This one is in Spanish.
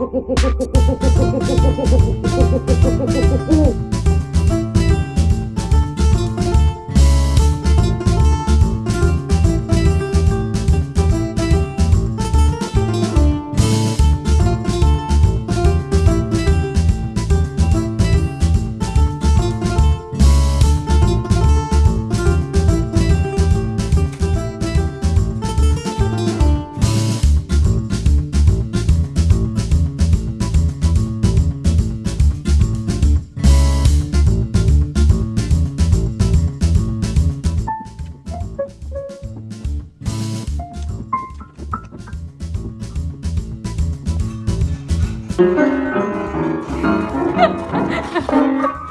Oh, Ha ha ha!